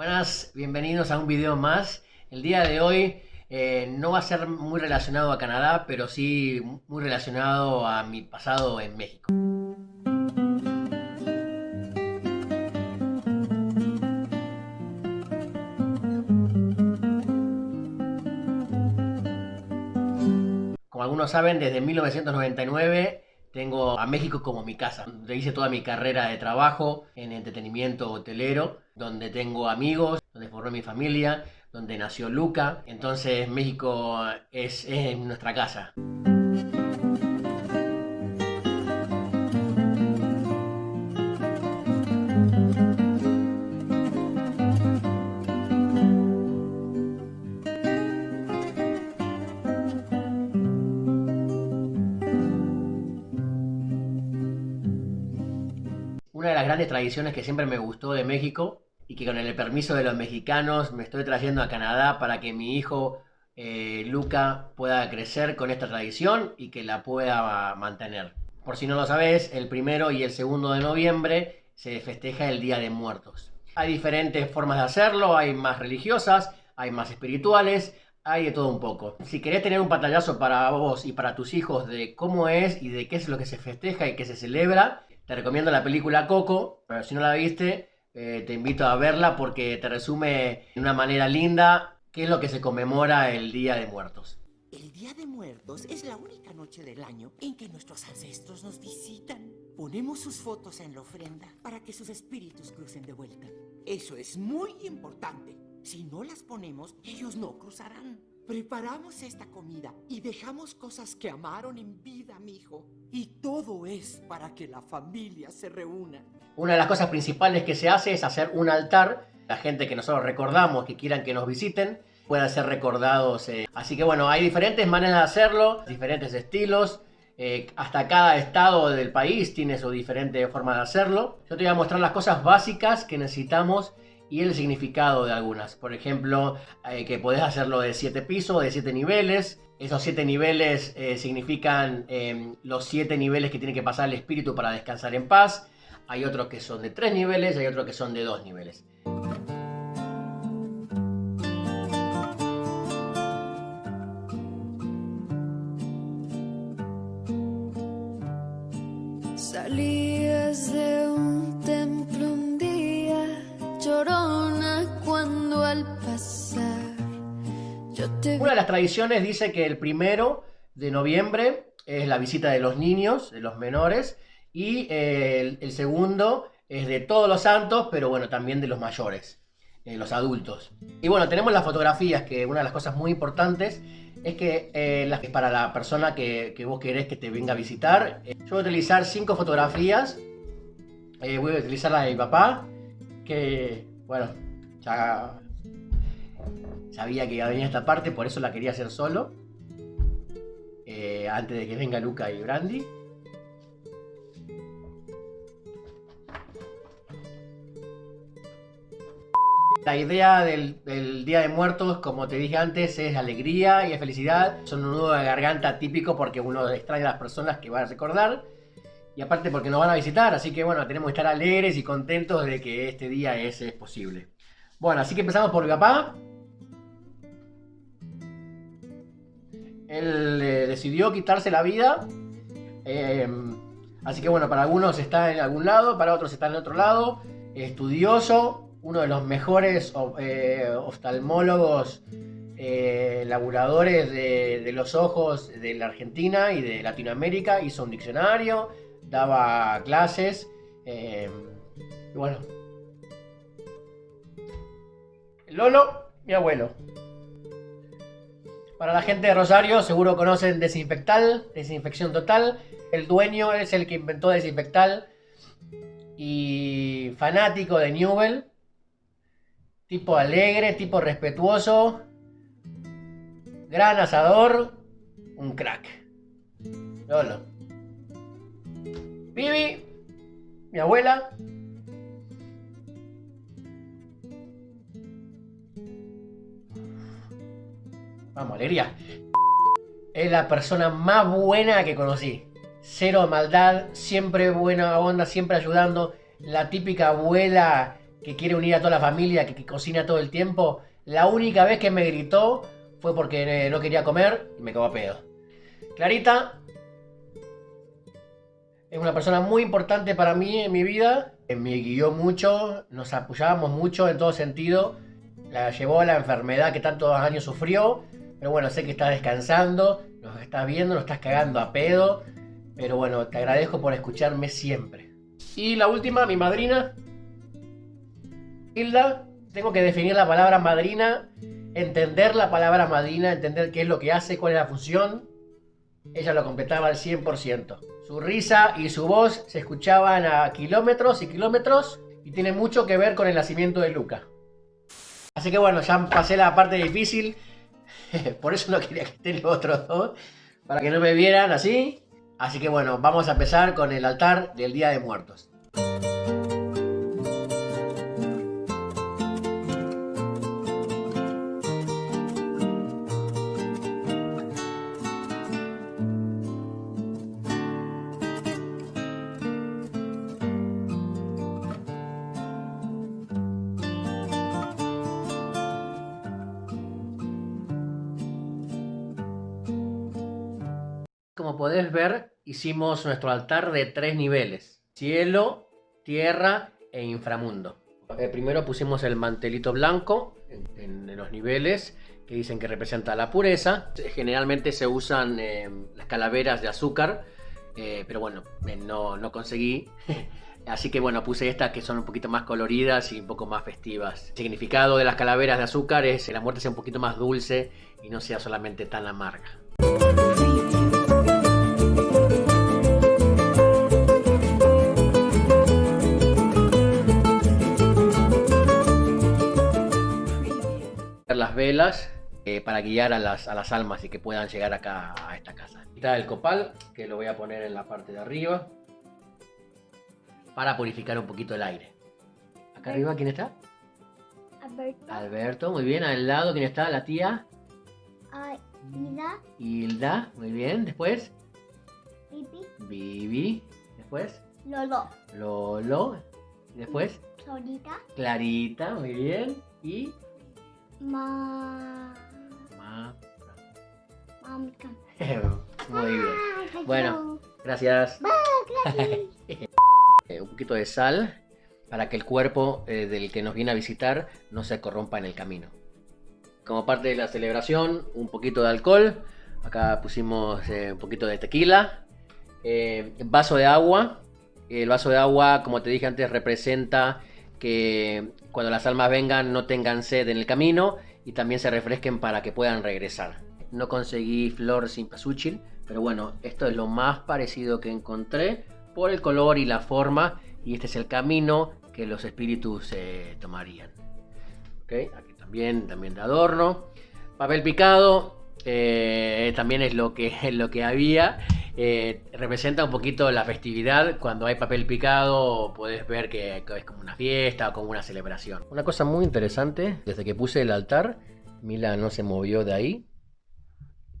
Buenas, bienvenidos a un video más. El día de hoy eh, no va a ser muy relacionado a Canadá, pero sí muy relacionado a mi pasado en México. Como algunos saben, desde 1999 tengo a México como mi casa, donde hice toda mi carrera de trabajo en entretenimiento hotelero, donde tengo amigos, donde formé mi familia, donde nació Luca. Entonces México es, es nuestra casa. Una de las grandes tradiciones que siempre me gustó de México y que con el permiso de los mexicanos me estoy trayendo a Canadá para que mi hijo eh, Luca pueda crecer con esta tradición y que la pueda mantener. Por si no lo sabes, el primero y el segundo de noviembre se festeja el Día de Muertos. Hay diferentes formas de hacerlo, hay más religiosas, hay más espirituales, hay de todo un poco. Si querés tener un pantallazo para vos y para tus hijos de cómo es y de qué es lo que se festeja y qué se celebra, te recomiendo la película Coco, pero si no la viste, eh, te invito a verla porque te resume de una manera linda qué es lo que se conmemora el Día de Muertos. El Día de Muertos es la única noche del año en que nuestros ancestros nos visitan. Ponemos sus fotos en la ofrenda para que sus espíritus crucen de vuelta. Eso es muy importante. Si no las ponemos, ellos no cruzarán. Preparamos esta comida y dejamos cosas que amaron en vida, mijo. Y todo es para que la familia se reúna. Una de las cosas principales que se hace es hacer un altar. La gente que nosotros recordamos, que quieran que nos visiten, puedan ser recordados. eh. Así que bueno, hay diferentes maneras de hacerlo, diferentes estilos. eh, hasta cada estado del país tiene su diferente forma de hacerlo. Yo te voy a mostrar las cosas básicas que necesitamos y el significado de algunas. Por ejemplo, eh, que podés hacerlo de 7 pisos, de 7 niveles. Esos 7 niveles eh, significan eh, los 7 niveles que tiene que pasar el espíritu para descansar en paz. Hay otros que son de 3 niveles, hay otros que son de 2 niveles. Una de las tradiciones dice que el primero de noviembre es la visita de los niños, de los menores, y eh, el, segundo es de todos los santos, pero bueno, también de los mayores, eh, los adultos. Y bueno, tenemos las fotografías, que una de las cosas muy importantes es que eh, para la persona que, que vos querés que te venga a visitar, eh, yo voy a utilizar cinco fotografías. Eh, voy a utilizar la de mi papá, que bueno, ya sabía que iba a venir esta parte, por eso la quería hacer solo. eh, antes de que venga Luca y Brandy. La idea del, Día de Muertos, como te dije antes, es alegría y felicidad. Son un nudo de garganta típico porque uno extrae a las personas que va a recordar. Y aparte porque nos van a visitar, así que bueno, tenemos que estar alegres y contentos de que este día es, es posible. Bueno, así que empezamos por mi papá. Él eh, decidió quitarse la vida. eh, así que bueno, para algunos está en algún lado, para otros está en otro lado. Estudioso, uno de los mejores eh, oftalmólogos, eh, laburadores de, de los ojos de la Argentina y de Latinoamérica. Hizo un diccionario, daba clases. eh, y bueno. Lolo, mi abuelo. Para la gente de Rosario, seguro conocen Desinfectal, Desinfección Total. El dueño es el que inventó Desinfectal. Y fanático de Newell. Tipo alegre, tipo respetuoso. Gran asador. Un crack. Lolo. Vivi, mi abuela. Vamos, alegría. Es la persona más buena que conocí. Cero maldad, siempre buena onda, siempre ayudando. La típica abuela que quiere unir a toda la familia, que, cocina todo el tiempo. La única vez que me gritó fue porque eh, no quería comer y me cagó a pedo. Clarita es una persona muy importante para mí en mi vida. Me guió mucho, nos apoyábamos mucho en todo sentido. La llevó a la enfermedad que tantos años sufrió. Pero bueno, sé que estás descansando, nos estás viendo, nos estás cagando a pedo. Pero bueno, te agradezco por escucharme siempre. Y la última, mi madrina, Hilda. Tengo que definir la palabra madrina, entender la palabra madrina, entender qué es lo que hace, cuál es la función. Ella lo completaba al 100%. Su risa y su voz se escuchaban a kilómetros y kilómetros y tiene mucho que ver con el nacimiento de Luca. Así que bueno, ya pasé la parte difícil. Por eso no quería que estén los otros dos. Para que no me vieran así. Así que bueno, vamos a empezar con el altar del Día de Muertos. Como podés ver, hicimos nuestro altar de tres niveles. Cielo, tierra e inframundo. Eh, primero pusimos el mantelito blanco en, los niveles que dicen que representa la pureza. Generalmente se usan eh, las calaveras de azúcar, eh, pero bueno, eh, no, no conseguí. Así que bueno, puse estas que son un poquito más coloridas y un poco más festivas. El significado de las calaveras de azúcar es que la muerte sea un poquito más dulce y no sea solamente tan amarga. Velas eh, para guiar a las, a las almas y que puedan llegar acá a esta casa. Está el copal, que lo voy a poner en la parte de arriba para purificar un poquito el aire. Acá arriba, ¿quién está? Alberto. Alberto, muy bien. Al lado, ¿quién está? La tía. Ida. Hilda, muy bien. Después, Pipi. Vivi. Después, Lolo. Lolo. Después, Solita. Clarita, muy bien. Y Ma. Ma- muy bien. Ah, Bueno, gracias. un poquito de sal para que el cuerpo eh, del que nos viene a visitar no se corrompa en el camino. Como parte de la celebración, un poquito de alcohol. Acá pusimos eh, un poquito de tequila. Eh, vaso de agua. El vaso de agua, como te dije antes, representa que cuando las almas vengan no tengan sed en el camino y también se refresquen para que puedan regresar. No conseguí flor sin pasúchil, pero bueno, esto es lo más parecido que encontré por el color y la forma y este es el camino que los espíritus eh, tomarían. ¿Ok? Aquí también, también de adorno. Papel picado, eh, también es lo que, lo que había. Eh, representa un poquito la festividad. Cuando hay papel picado, puedes ver que, es como una fiesta o como una celebración. Una cosa muy interesante, desde que puse el altar, Mila no se movió de ahí.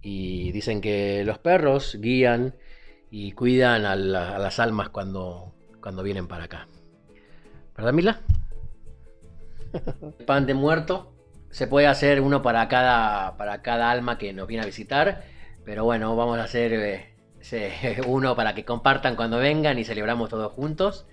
Y dicen que los perros guían y cuidan a, la- a las almas cuando, cuando vienen para acá. ¿Verdad, Mila? Pan de muerto. Se puede hacer uno para cada, para cada alma que nos viene a visitar. Pero bueno, vamos a hacer eh, uno para que compartan cuando vengan y celebramos todos juntos.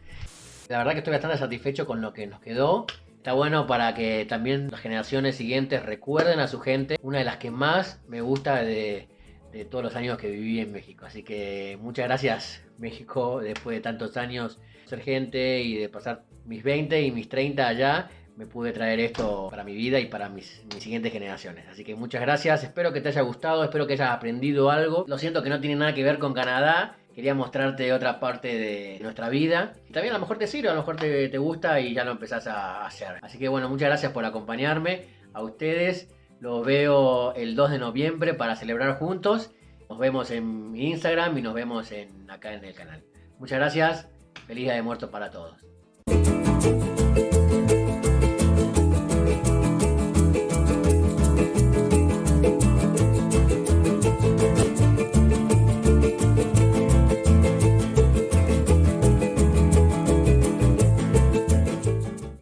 La verdad que estoy bastante satisfecho con lo que nos quedó. Está bueno para que también las generaciones siguientes recuerden a su gente. Una de las que más me gusta de, de todos los años que viví en México. Así que muchas gracias México después de tantos años ser gente y de pasar mis 20 y mis 30 allá. Me pude traer esto para mi vida y para mis, mis siguientes generaciones. Así que muchas gracias. Espero que te haya gustado. Espero que hayas aprendido algo. Lo siento que no tiene nada que ver con Canadá. Quería mostrarte otra parte de nuestra vida. Y también a lo mejor te sirve, a lo mejor te, te gusta y ya lo empezás a hacer. Así que bueno, muchas gracias por acompañarme. A ustedes los veo el 2 de noviembre para celebrar juntos. Nos vemos en Instagram y nos vemos en, acá en el canal. Muchas gracias. Feliz Día de Muertos para todos.